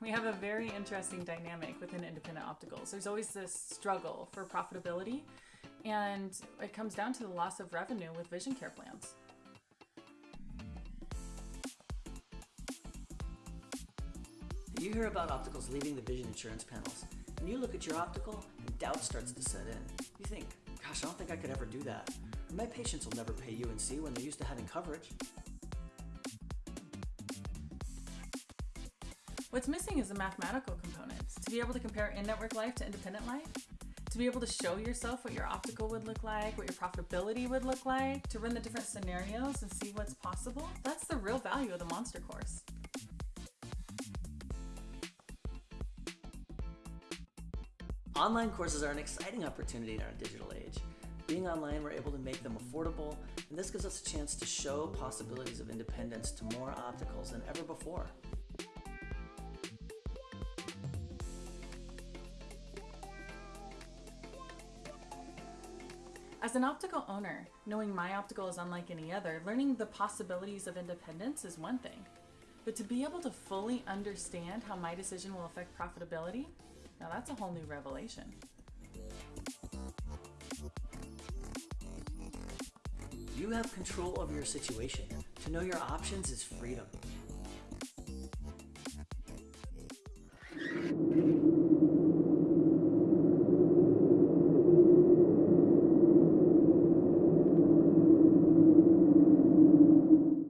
We have a very interesting dynamic within independent opticals. There's always this struggle for profitability, and it comes down to the loss of revenue with vision care plans. You hear about opticals leaving the vision insurance panels, and you look at your optical and doubt starts to set in. You think, gosh, I don't think I could ever do that. My patients will never pay U&C when they're used to having coverage. What's missing is the mathematical components. To be able to compare in-network life to independent life, to be able to show yourself what your optical would look like, what your profitability would look like, to run the different scenarios and see what's possible, that's the real value of the Monster course. Online courses are an exciting opportunity in our digital age. Being online, we're able to make them affordable, and this gives us a chance to show possibilities of independence to more opticals than ever before. As an optical owner, knowing my optical is unlike any other, learning the possibilities of independence is one thing. But to be able to fully understand how my decision will affect profitability, now that's a whole new revelation. You have control over your situation. To know your options is freedom.